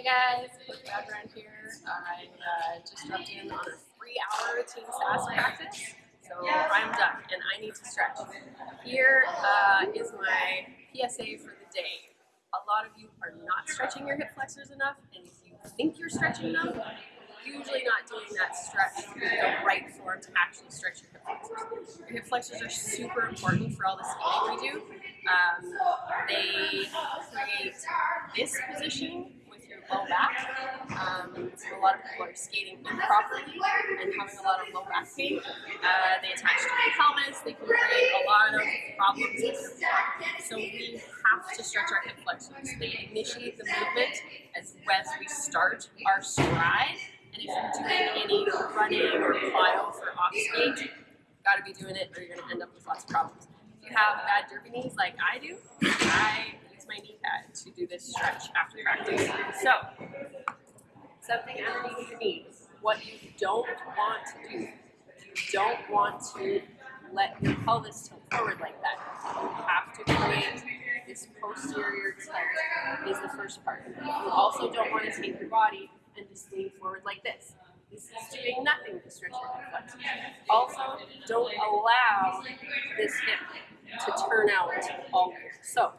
Hey guys, background here. I uh, just dropped in on a three-hour team SAS practice, so I'm done and I need to stretch. Here uh, is my PSA for the day. A lot of you are not stretching your hip flexors enough, and if you think you're stretching enough, usually not doing that stretch in the right form to actually stretch your hip flexors. Your hip flexors are super important for all the skating we do. Um, they create this position low back. Um, so a lot of people are skating improperly and having a lot of low back pain. Uh, they attach to your pelvis. They can create a lot of problems with your back. So we have to stretch our hip flexors. They initiate the movement as, as we start our stride. And if you're doing any running or plyo for off skate, you've gotta be doing it or you're gonna end up with lots of problems. If you have bad derby knees like I do, I my knee pad to do this stretch after practice. So, something underneath your knees. What you don't want to do, you don't want to let your pelvis tilt forward like that. You have to create this posterior tilt is the first part. You also don't want to take your body and just lean forward like this. This is doing nothing to stretch your hip flexors. Also, don't allow this hip to turn out weird. So,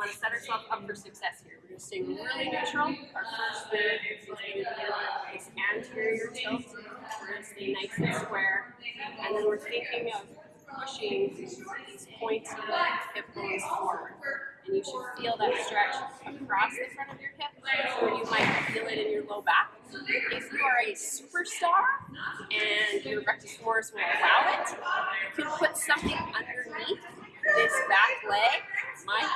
want to set ourselves up for success here. We're going to stay really neutral. Our first move is going to be this anterior tilt. We're going to stay nice and square. And then we're thinking of pushing these pointy hip bones forward. And you should feel that stretch across the front of your hip, or you might feel it in your low back. If you are a superstar and your rectus femoris will allow it, you can put something underneath this back leg. My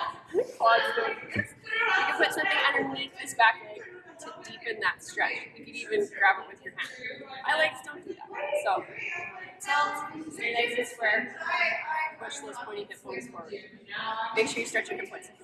quads. You can put something underneath this back leg to deepen that stretch. You can even grab it with your hand. My legs don't do that. So tilt, stay nice and square, push those pointy hip bones forward. Make sure you stretch your hip flexors.